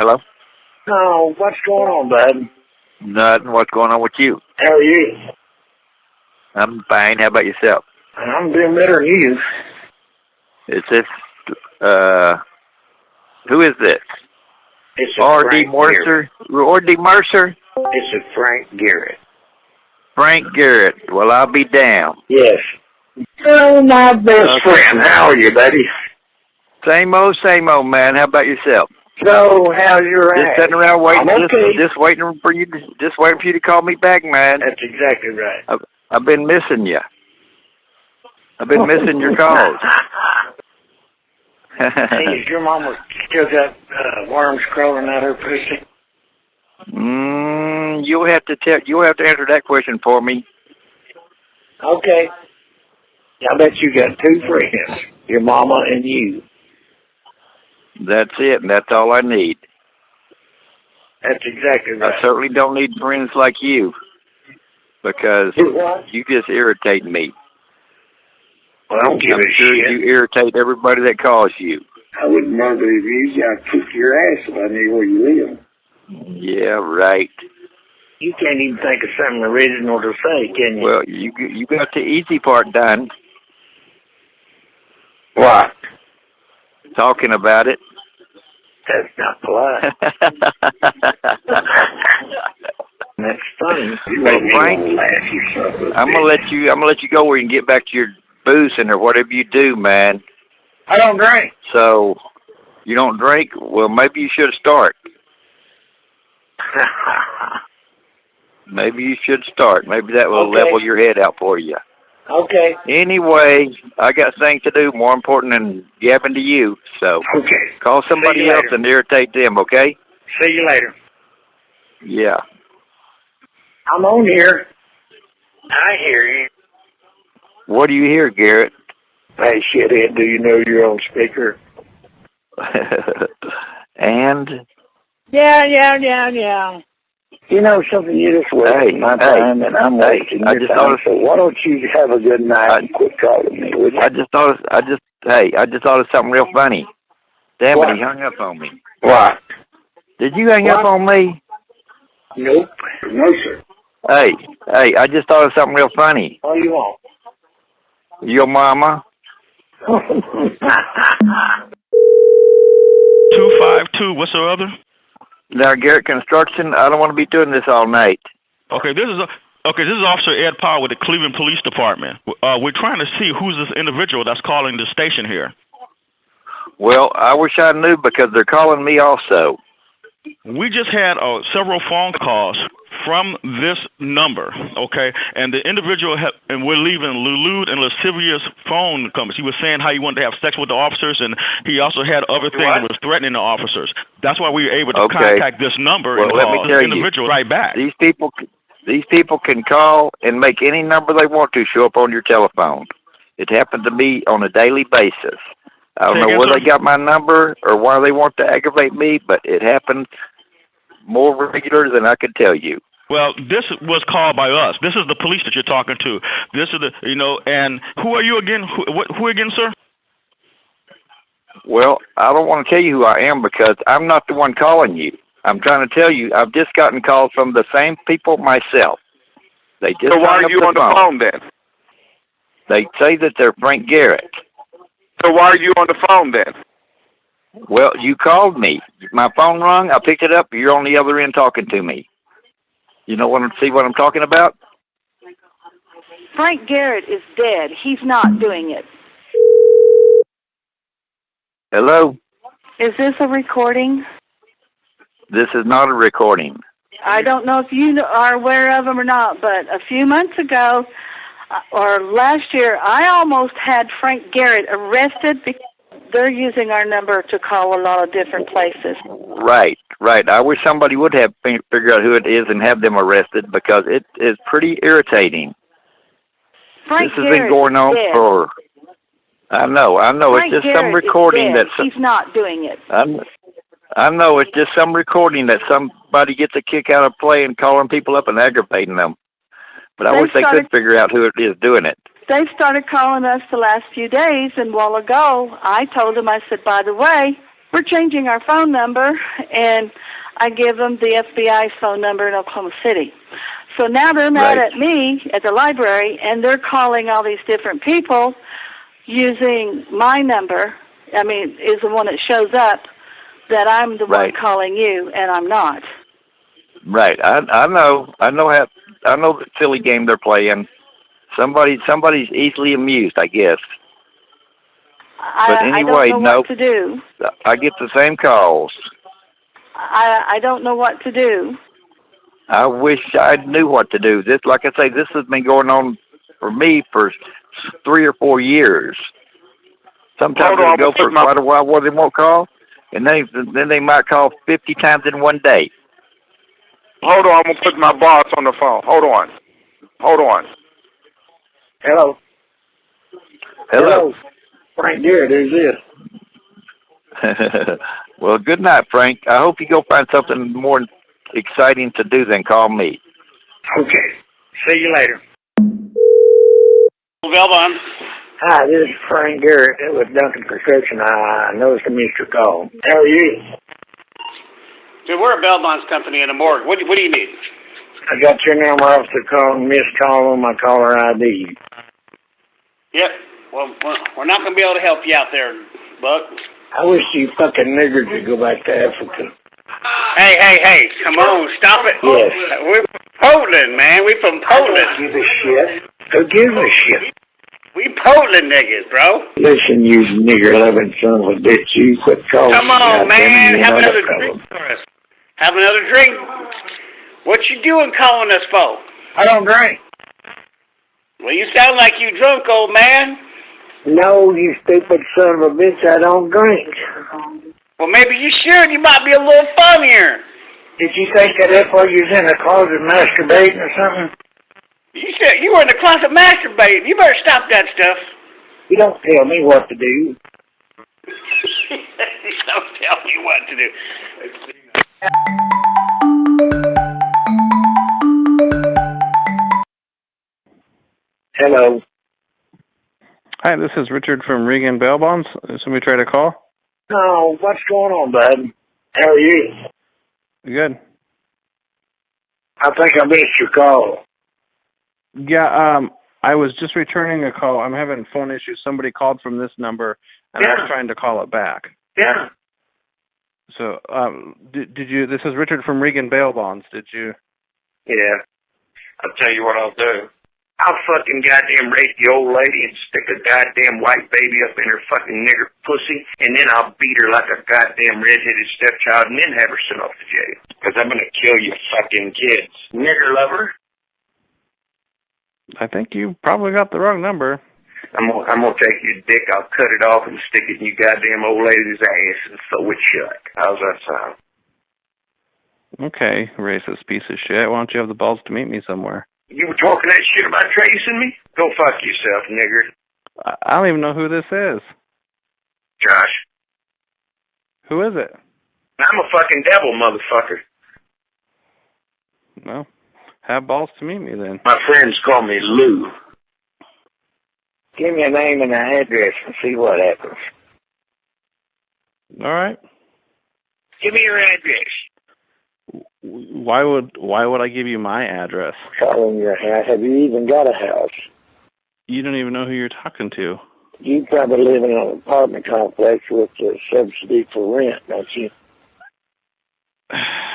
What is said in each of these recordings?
Hello? Oh, what's going on, bud? Nothing. What's going on with you? How are you? I'm fine. How about yourself? I'm doing better than you. Is this, uh, who is this? It's a R.D. Mercer? R.D. Mercer? It's a Frank Garrett. Frank Garrett. Well, I'll be damned. Yes. Oh, my best Okay. friend. How are you, buddy? Same old, same old, man. How about yourself? So, how how's your Just sitting around waiting, I'm just, okay. just waiting for you, to, just waiting for you to call me back, man. That's exactly right. I've, I've been missing you. I've been missing your calls. hey, is your mama still got uh, worms crawling out her pussy? mm, you'll have to tell. You'll have to answer that question for me. Okay. I bet you got two friends, your mama and you. That's it, and that's all I need. That's exactly right. I certainly don't need friends like you because You just irritate me. Well, I don't give I'm a sure shit. you irritate everybody that calls you. I wouldn't murder you. I'd kick your ass if I knew where you live. Yeah, right. You can't even think of something original to say, can you? Well, you you got the easy part done, what? talking about it. That's not polite. That's funny. You me Frank, laugh, you son of a I'm gonna let you. I'm gonna let you go where you can get back to your boozing or whatever you do, man. I don't drink. So you don't drink. Well, maybe you should start. Maybe you should start. Maybe that will Okay. level your head out for you. Okay. Anyway, I got things to do more important than yapping to you. So Okay. call somebody else later. and irritate them. Okay? See you later. Yeah. I'm on here. I hear you. What do you hear, Garrett? Hey, shithead, do you know you're on speaker? and Yeah, yeah, yeah, yeah. You know something, you're just wasting Hey, my hey, time and I'm hey, wasting I your just time. thought- So why don't you have a good night I- and quit calling me, would you? I just thought. Of, I just. Hey, I just thought of something real funny. Damn What? it, he hung up on me. What? Did you hang up on me? Nope. No, sir. Hey, hey, I just thought of something real funny. All you want. Your mama. Two five two. What's the other? Now, Garrett Construction, I don't want to be doing this all night. Okay, this is a, okay. This is Officer Ed Powell with the Cleveland Police Department. Uh, we're trying to see who's this individual that's calling the station here. Well, I wish I knew because they're calling me also. We just had uh, several phone calls from this number, okay? And the individual, ha- and we're leaving lewd and lascivious phone comments. He was saying how he wanted to have sex with the officers, and he also had other things that was threatening the officers. That's why we were able to Okay. contact this number Well, and let me call tell this you, individual right back. These people, these people can call and make any number they want to show up on your telephone. It happens to me on a daily basis. I don't Say know again, where they got my number or why they want to aggravate me, but it happens more regular than I could tell you. Well, this was called by us. This is the police that you're talking to. This is the, you know, and who are you again? Who, what, who again, sir? Well, I don't want to tell you who I am because I'm not the one calling you. I'm trying to tell you I've just gotten calls from the same people myself. They just So why are you the on the phone. phone then? They say that they're Frank Garrett. So why are you on the phone then? Well, you called me. My phone rung. I picked it up. You're on the other end talking to me. You know what? I'm See what I'm talking about? Frank Garrett is dead. He's not doing it. Hello. Is this a recording? This is not a recording. I don't know if you are aware of them or not, but a few months ago, or last year, I almost had Frank Garrett arrested because they're using our number to call a lot of different places. Right, right. I wish somebody would have fi- figured out who it is and have them arrested because it is pretty irritating. Frank this has Garrett been going on for. I know, I know. Frank it's just some Garrett is recording that's. He's not doing it. I'm, I know it's just some recording that somebody gets a kick out of playing, calling people up and aggravating them. But I They wish they started- could figure out who it is doing it. They started calling us the last few days, and while ago, I told them, I said, by the way, we're changing our phone number, and I give them the FBI's phone number in Oklahoma City. So now they're mad Right. at me at the library, and they're calling all these different people using my number. I mean, is the one that shows up that I'm the Right. one calling you, and I'm not. Right. I I know. I know how. I know the silly game they're playing. Somebody somebody's easily amused, I guess. I, But I anyway, don't know no. what to do. I get the same calls. I I don't know what to do. I wish I knew what to do. This, like I say, this has been going on for me for three or four years. Sometimes Hold on, it'll I'm go for quite a while where they won't call, and then then they might call fifty times in one day. Hold on, I'm gonna put my boss on the phone. Hold on. Hold on. Hello. Hello. Frank Garrett, who's this? well, good night, Frank. I hope you go find something more exciting to do than call me. Okay. See you later. Velbon. Hi, this is Frank Garrett. It was Duncan Prescription. I noticed I missed your call. How are you? We're a Belbon's company in a morgue. What, do- what do you need? I got your number off the call, missed call on my caller ID. Yep. Well, we're, not going to be able to help you out there, Buck. I wish you fucking niggers would go back to Africa. Hey, hey, hey, come on, stop it. Yes. We're from Poland, man. We're from I don't Poland. give a shit. Who gives a shit? We Poland niggas, bro. Listen, you nigger loving son of a bitch, you quit calling. Come on, man. Have another drink for us. Have another drink. What you doing calling us for? I don't drink. Well, you sound like you drunk, old man. No, you stupid son of a bitch, I don't drink. Well, maybe you should. You might be a little funnier. Did you think that that's why you was in the closet masturbating or something? You said you were in the closet masturbating. You better stop that stuff. You don't tell me what to do. Don't tell me what to do. Hello. Hi, this is Richard from Regan Bail Bonds. Somebody try to call? No, what's going on, bud? How are you? Good. I think I missed your call. Yeah, um, I was just returning a call. I'm having phone issues. Somebody called from this number, and I Yeah. was trying to call it back. Yeah. So, um, did, did you? This is Richard from Regan Bail Bonds. Did you? Yeah. I'll tell you what I'll do. I'll fucking goddamn rape the old lady and stick a goddamn white baby up in her fucking nigger pussy, and then I'll beat her like a goddamn redheaded stepchild, and then have her sent off to jail. Because I'm gonna kill you fucking kids. Nigger lover. I think you probably got the wrong number. I'm gonna, I'm gonna take your dick, I'll cut it off and stick it in your goddamn old lady's ass and sew it shut. How's that sound? Okay, racist piece of shit. Why don't you have the balls to meet me somewhere? You were talking that shit about tracing me? Go fuck yourself, nigger. I, I don't even know who this is. Josh. Who is it? I'm a fucking devil, motherfucker. Well, have balls to meet me then. My friends call me Lou. Give me a name and an address and see what happens. All right. Give me your address. Why would Why would I give you my address? Call in your house. Have you even got a house? You don't even know who you're talking to. You probably live in an apartment complex with a subsidy for rent, don't you?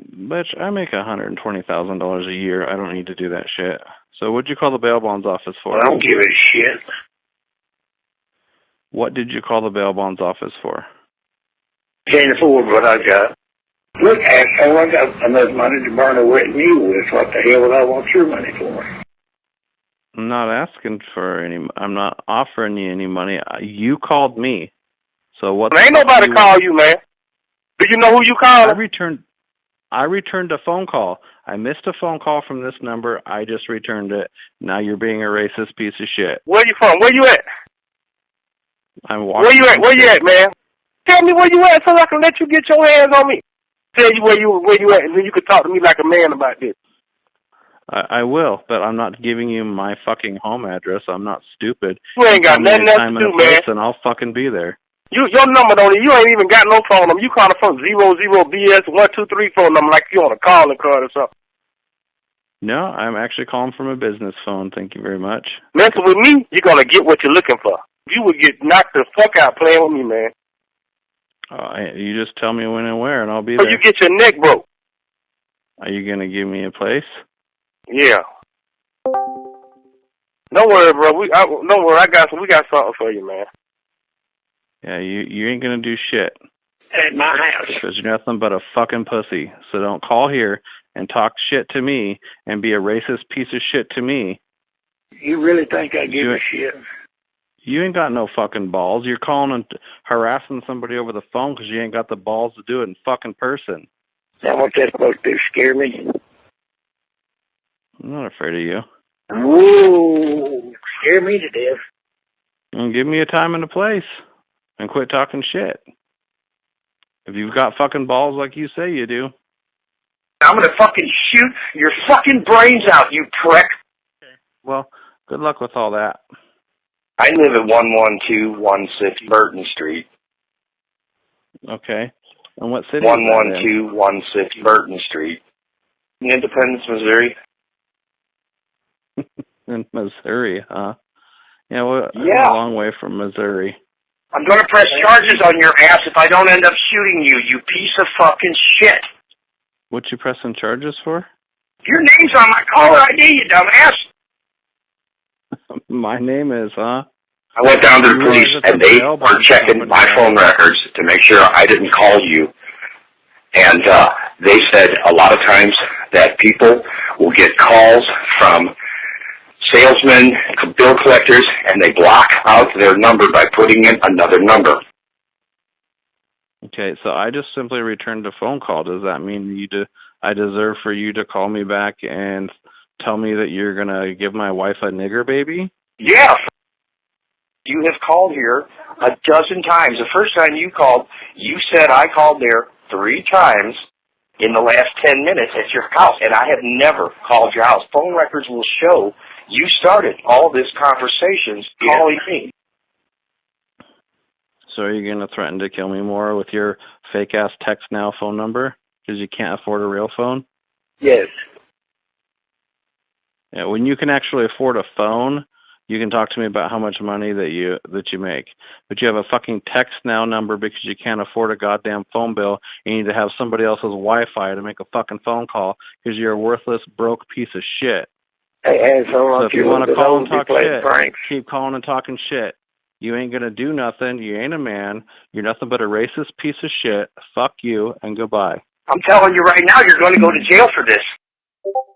Bitch, I make a hundred and twenty thousand dollars a year. I don't need to do that shit. So what'd you call the bail bonds office for? I don't give a shit. What did you call the bail bonds office for? Can't afford what I got. Look, asshole, I got enough money to burn a wet mule with. What the hell would I want your money for? I'm not asking for any. I'm not offering you any money. You called me. So what? Ain't nobody call you, man. Do you know who you called? I returned. I returned a phone call. I missed a phone call from this number. I just returned it. Now you're being a racist piece of shit. Where you from? Where you at? I'm Where you at? Where you at, man? Tell me where you at so I can let you get your hands on me. Tell you where you where you at, and then you can talk to me like a man about this. I, I will, but I'm not giving you my fucking home address. I'm not stupid. You ain't got nothing else to do, man. and I'll fucking be there. You your number don't you ain't even got no phone number. You calling from zero zero BS one two three phone number like you on a calling card or something. No, I'm actually calling from a business phone. Thank you very much. Messing with me, you're gonna get what you're looking for. You would get knocked the fuck out playing with me, man. Uh, you just tell me when and where, and I'll be Or there. you get your neck broke. Are you gonna give me a place? Yeah. Don't worry, bro. We I, don't worry. I got. We got something for you, man. Yeah, you you ain't gonna do shit At my house. because you're nothing but a fucking pussy. So don't call here and talk shit to me and be a racist piece of shit to me. You really think I give You- a shit? You ain't got no fucking balls. You're calling and harassing somebody over the phone because you ain't got the balls to do it in fucking person. That what that's supposed to do? Scare me? I'm not afraid of you. Ooh, scare me to death. And give me a time and a place and quit talking shit. If you've got fucking balls like you say you do, I'm gonna fucking shoot your fucking brains out, you prick. well, good luck with all that. I live at 11216 Burton Street. Okay. And what city? is that in? 11216 Burton Street. Independence, Missouri. in Missouri, huh? Yeah, well, Yeah. a long way from Missouri. I'm gonna press charges on your ass if I don't end up shooting you, you piece of fucking shit. What you pressing charges for? Your name's on my caller ID, you dumbass. My name is, huh? I went down to the police and they were checking my phone records to make sure I didn't call you. And uh, they said a lot of times that people will get calls from salesmen, bill collectors, and they block out their number by putting in another number. Okay, so I just simply returned a phone call. Does that mean you de- I deserve for you to call me back and tell me that you're gonna give my wife a nigger baby? Yeah. You have called here a dozen times. The first time you called, you said I called there three times in the last 10 minutes at your house, and I have never called your house. Phone records will show you started all this conversations calling me. So are you gonna threaten to kill me more with your fake ass TextNow phone number because you can't afford a real phone? Yes. Yeah, when you can actually afford a phone, you can talk to me about how much money that you that you make. But you have a fucking text now number because you can't afford a goddamn phone bill. You need to have somebody else's Wi-Fi to make a fucking phone call because you're a worthless, broke piece of shit. Hey, asshole, So if you want to call and talk shit, Frank. keep calling and talking shit. You ain't gonna do nothing. You ain't a man. You're nothing but a racist piece of shit. Fuck you and goodbye. I'm telling you right now, you're going to go to jail for this.